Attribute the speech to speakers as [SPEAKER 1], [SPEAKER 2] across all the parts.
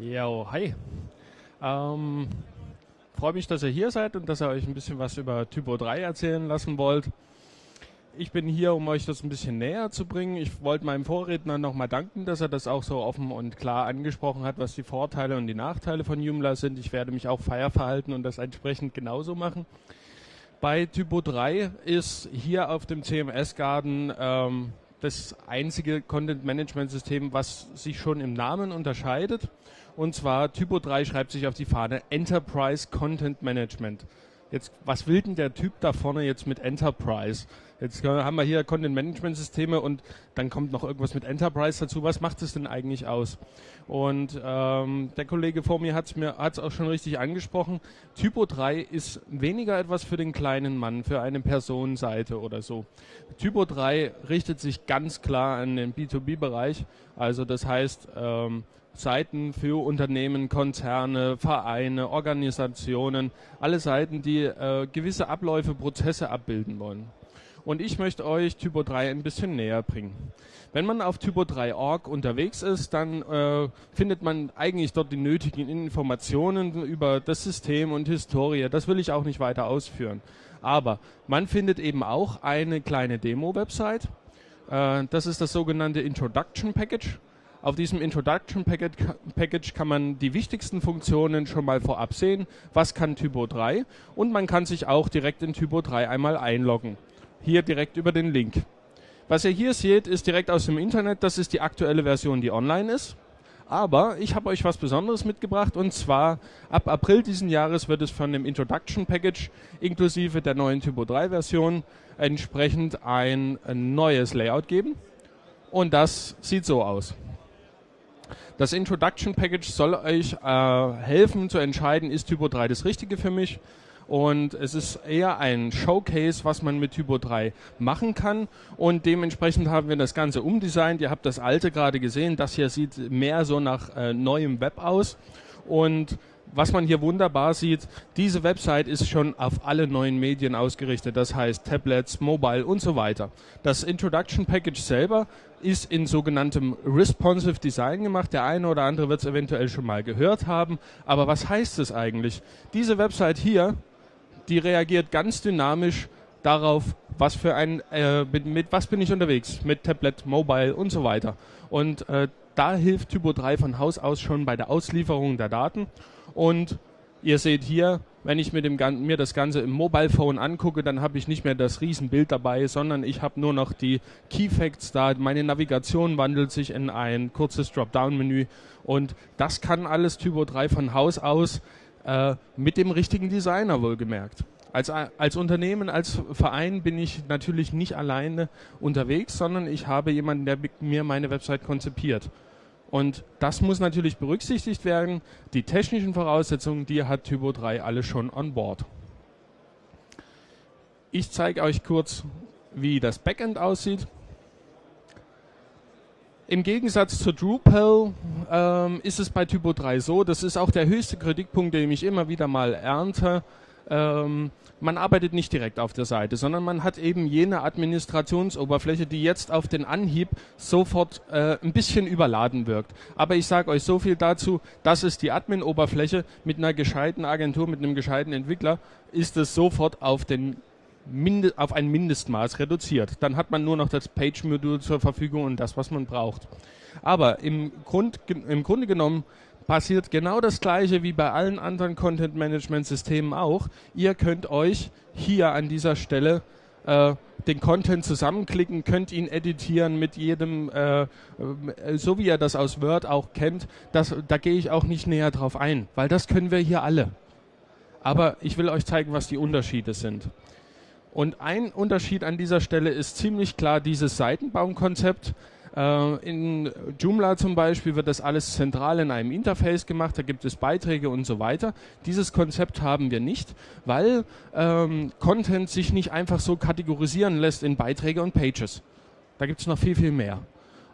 [SPEAKER 1] Jo, hi. Ähm, Freue mich, dass ihr hier seid und dass ihr euch ein bisschen was über Typo 3 erzählen lassen wollt. Ich bin hier, um euch das ein bisschen näher zu bringen. Ich wollte meinem Vorredner nochmal danken, dass er das auch so offen und klar angesprochen hat, was die Vorteile und die Nachteile von Joomla sind. Ich werde mich auch feier verhalten und das entsprechend genauso machen. Bei Typo 3 ist hier auf dem CMS-Garden ähm, das einzige Content-Management-System, was sich schon im Namen unterscheidet. Und zwar Typo 3 schreibt sich auf die Fahne Enterprise Content Management. Jetzt, was will denn der Typ da vorne jetzt mit Enterprise? Jetzt haben wir hier Content Management Systeme und dann kommt noch irgendwas mit Enterprise dazu. Was macht es denn eigentlich aus? Und ähm, der Kollege vor mir hat es mir hat's auch schon richtig angesprochen. Typo 3 ist weniger etwas für den kleinen Mann, für eine Personenseite oder so. Typo 3 richtet sich ganz klar an den B2B-Bereich. Also das heißt, ähm, Seiten für Unternehmen, Konzerne, Vereine, Organisationen, alle Seiten, die äh, gewisse Abläufe, Prozesse abbilden wollen. Und ich möchte euch Typo 3 ein bisschen näher bringen. Wenn man auf Typo3.org unterwegs ist, dann äh, findet man eigentlich dort die nötigen Informationen über das System und Historie. Das will ich auch nicht weiter ausführen. Aber man findet eben auch eine kleine Demo-Website. Äh, das ist das sogenannte Introduction Package. Auf diesem Introduction Package kann man die wichtigsten Funktionen schon mal vorab sehen. Was kann Typo 3? Und man kann sich auch direkt in Typo 3 einmal einloggen. Hier direkt über den Link. Was ihr hier seht, ist direkt aus dem Internet. Das ist die aktuelle Version, die online ist. Aber ich habe euch was Besonderes mitgebracht und zwar ab April diesen Jahres wird es von dem Introduction Package inklusive der neuen Typo 3 Version entsprechend ein neues Layout geben. Und das sieht so aus. Das Introduction Package soll euch äh, helfen zu entscheiden, ist Typo 3 das Richtige für mich. Und es ist eher ein Showcase, was man mit Typo 3 machen kann. Und dementsprechend haben wir das Ganze umdesignt. Ihr habt das alte gerade gesehen. Das hier sieht mehr so nach äh, neuem Web aus. Und was man hier wunderbar sieht, diese Website ist schon auf alle neuen Medien ausgerichtet, das heißt Tablets, Mobile und so weiter. Das Introduction Package selber ist in sogenanntem Responsive Design gemacht. Der eine oder andere wird es eventuell schon mal gehört haben. Aber was heißt es eigentlich? Diese Website hier, die reagiert ganz dynamisch darauf, was für ein, äh, mit, mit, was bin ich unterwegs, mit Tablet, Mobile und so weiter. Und äh, da hilft Typo 3 von Haus aus schon bei der Auslieferung der Daten. Und ihr seht hier, wenn ich mir, dem, mir das Ganze im Mobile Phone angucke, dann habe ich nicht mehr das Riesenbild dabei, sondern ich habe nur noch die Key Facts da. Meine Navigation wandelt sich in ein kurzes Dropdown-Menü und das kann alles Typo 3 von Haus aus äh, mit dem richtigen Designer wohlgemerkt. Als, als Unternehmen, als Verein bin ich natürlich nicht alleine unterwegs, sondern ich habe jemanden, der mir meine Website konzipiert. Und das muss natürlich berücksichtigt werden. Die technischen Voraussetzungen, die hat Typo 3 alle schon on board. Ich zeige euch kurz, wie das Backend aussieht. Im Gegensatz zu Drupal ähm, ist es bei Typo 3 so, das ist auch der höchste Kritikpunkt, den ich immer wieder mal ernte, ähm, man arbeitet nicht direkt auf der Seite, sondern man hat eben jene Administrationsoberfläche, die jetzt auf den Anhieb sofort äh, ein bisschen überladen wirkt. Aber ich sage euch so viel dazu, das ist die Admin-Oberfläche mit einer gescheiten Agentur, mit einem gescheiten Entwickler, ist es sofort auf den Minde auf ein Mindestmaß reduziert. Dann hat man nur noch das Page-Modul zur Verfügung und das, was man braucht. Aber im, Grund, im Grunde genommen passiert genau das gleiche wie bei allen anderen Content Management Systemen auch. Ihr könnt euch hier an dieser Stelle äh, den Content zusammenklicken, könnt ihn editieren mit jedem, äh, äh, so wie ihr das aus Word auch kennt. Das, da gehe ich auch nicht näher drauf ein, weil das können wir hier alle. Aber ich will euch zeigen, was die Unterschiede sind. Und ein Unterschied an dieser Stelle ist ziemlich klar dieses Seitenbaumkonzept. Äh, in Joomla zum Beispiel wird das alles zentral in einem Interface gemacht, da gibt es Beiträge und so weiter. Dieses Konzept haben wir nicht, weil ähm, Content sich nicht einfach so kategorisieren lässt in Beiträge und Pages. Da gibt es noch viel, viel mehr.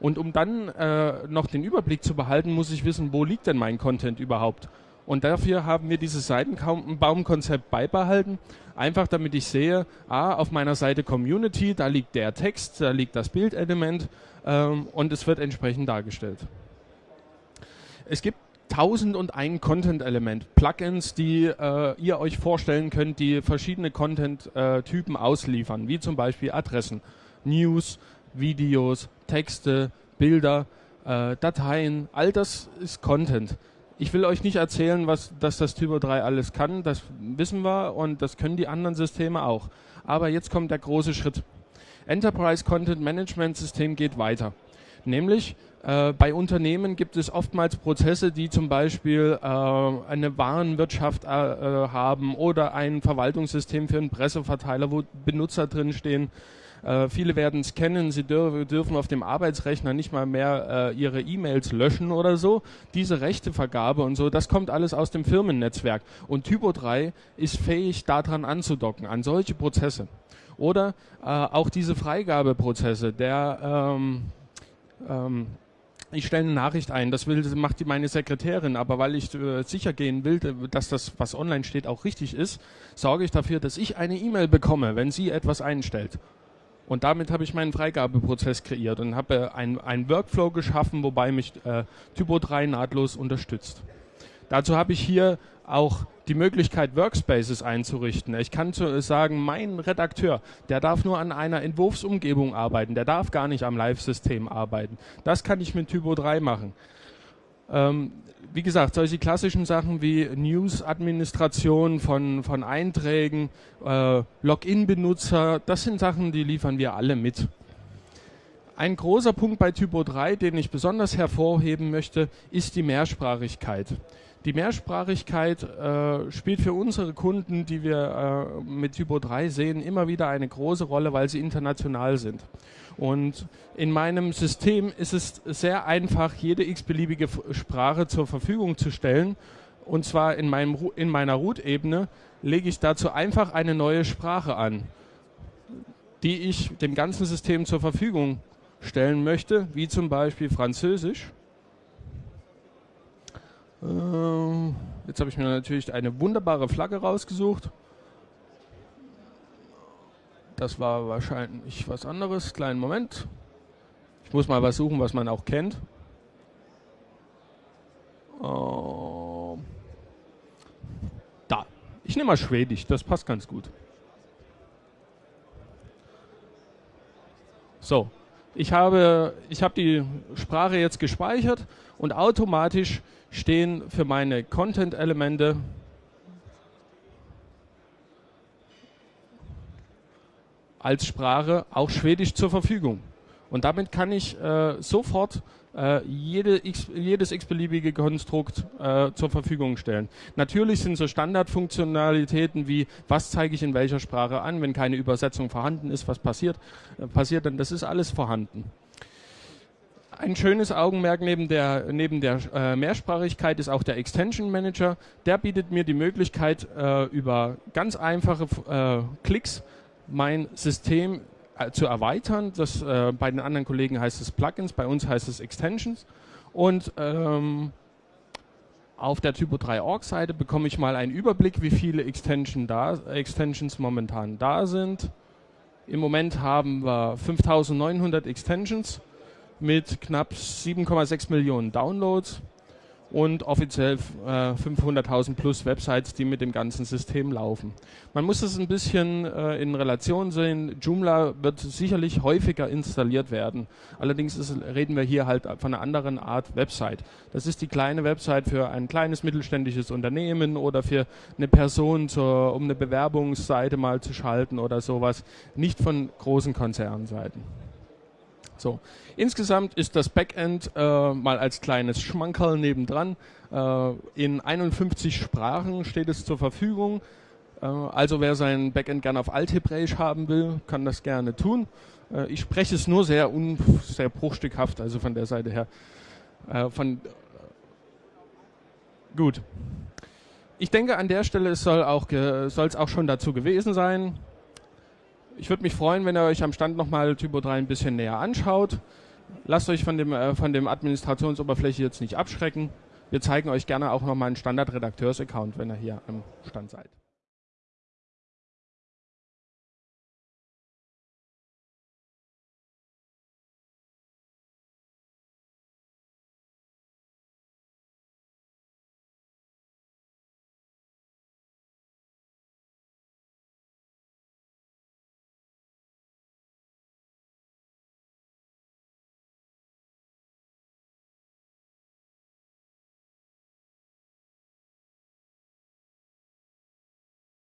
[SPEAKER 1] Und um dann äh, noch den Überblick zu behalten, muss ich wissen, wo liegt denn mein Content überhaupt? Und dafür haben wir dieses Seitenbaumkonzept beibehalten. Einfach damit ich sehe, ah, auf meiner Seite Community, da liegt der Text, da liegt das Bildelement ähm, und es wird entsprechend dargestellt. Es gibt tausend und ein Content-Element, Plugins, die äh, ihr euch vorstellen könnt, die verschiedene Content-Typen ausliefern, wie zum Beispiel Adressen, News, Videos, Texte, Bilder, äh, Dateien, all das ist Content. Ich will euch nicht erzählen, was dass das Typo 3 alles kann, das wissen wir und das können die anderen Systeme auch. Aber jetzt kommt der große Schritt. Enterprise Content Management System geht weiter. Nämlich äh, bei Unternehmen gibt es oftmals Prozesse, die zum Beispiel äh, eine Warenwirtschaft äh, äh haben oder ein Verwaltungssystem für einen Presseverteiler, wo Benutzer drinstehen. Äh, viele werden es kennen, sie dür dürfen auf dem Arbeitsrechner nicht mal mehr äh, ihre E-Mails löschen oder so. Diese Rechtevergabe und so, das kommt alles aus dem Firmennetzwerk. Und Typo 3 ist fähig, daran anzudocken, an solche Prozesse. Oder äh, auch diese Freigabeprozesse, der ähm, ähm, ich stelle eine Nachricht ein, das will, macht die meine Sekretärin, aber weil ich äh, sicher gehen will, dass das, was online steht, auch richtig ist, sorge ich dafür, dass ich eine E-Mail bekomme, wenn sie etwas einstellt. Und damit habe ich meinen Freigabeprozess kreiert und habe einen, einen Workflow geschaffen, wobei mich äh, Typo 3 nahtlos unterstützt. Dazu habe ich hier auch die Möglichkeit, Workspaces einzurichten. Ich kann sagen, mein Redakteur, der darf nur an einer Entwurfsumgebung arbeiten, der darf gar nicht am Live-System arbeiten. Das kann ich mit Typo 3 machen. Ähm, wie gesagt, solche klassischen Sachen wie News-Administration von, von Einträgen, äh, Login-Benutzer, das sind Sachen, die liefern wir alle mit. Ein großer Punkt bei Typo 3, den ich besonders hervorheben möchte, ist die Mehrsprachigkeit. Die Mehrsprachigkeit äh, spielt für unsere Kunden, die wir äh, mit Typo 3 sehen, immer wieder eine große Rolle, weil sie international sind. Und in meinem System ist es sehr einfach, jede x-beliebige Sprache zur Verfügung zu stellen. Und zwar in, meinem, in meiner Root-Ebene lege ich dazu einfach eine neue Sprache an, die ich dem ganzen System zur Verfügung stellen möchte, wie zum Beispiel Französisch. Ähm, jetzt habe ich mir natürlich eine wunderbare Flagge rausgesucht. Das war wahrscheinlich was anderes. Kleinen Moment. Ich muss mal was suchen, was man auch kennt. Uh, da. Ich nehme mal Schwedisch, das passt ganz gut. So, ich habe, ich habe die Sprache jetzt gespeichert und automatisch stehen für meine Content-Elemente als Sprache auch Schwedisch zur Verfügung. Und damit kann ich äh, sofort äh, jede jedes x-beliebige Konstrukt äh, zur Verfügung stellen. Natürlich sind so Standardfunktionalitäten wie, was zeige ich in welcher Sprache an, wenn keine Übersetzung vorhanden ist, was passiert, äh, passiert dann, das ist alles vorhanden. Ein schönes Augenmerk neben der, neben der äh, Mehrsprachigkeit ist auch der Extension Manager. Der bietet mir die Möglichkeit, äh, über ganz einfache äh, Klicks mein System zu erweitern. Das, äh, bei den anderen Kollegen heißt es Plugins, bei uns heißt es Extensions. Und ähm, auf der Typo 3 Org Seite bekomme ich mal einen Überblick, wie viele Extension da, Extensions momentan da sind. Im Moment haben wir 5900 Extensions mit knapp 7,6 Millionen Downloads und offiziell äh, 500.000 plus Websites, die mit dem ganzen System laufen. Man muss es ein bisschen äh, in Relation sehen. Joomla wird sicherlich häufiger installiert werden. Allerdings ist, reden wir hier halt von einer anderen Art Website. Das ist die kleine Website für ein kleines mittelständisches Unternehmen oder für eine Person, zur, um eine Bewerbungsseite mal zu schalten oder sowas. Nicht von großen Konzernseiten. So. Insgesamt ist das Backend äh, mal als kleines Schmankerl nebendran. Äh, in 51 Sprachen steht es zur Verfügung. Äh, also wer sein Backend gerne auf Althebräisch haben will, kann das gerne tun. Äh, ich spreche es nur sehr, un sehr bruchstückhaft, also von der Seite her. Äh, von, gut. Ich denke, an der Stelle soll es auch schon dazu gewesen sein. Ich würde mich freuen, wenn ihr euch am Stand nochmal Typo 3 ein bisschen näher anschaut. Lasst euch von dem, äh, von dem Administrationsoberfläche jetzt nicht abschrecken. Wir zeigen euch gerne auch nochmal einen Standard-Redakteurs-Account, wenn ihr hier am Stand seid.